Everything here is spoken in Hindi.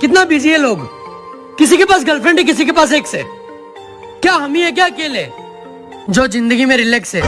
कितना बिज़ी है लोग? किसी के पास गर्लफ्रेंड है, किसी के पास एक्स है। क्या हम ही है, क्या अकेले? जो ज़िंदगी में रिलैक्स है।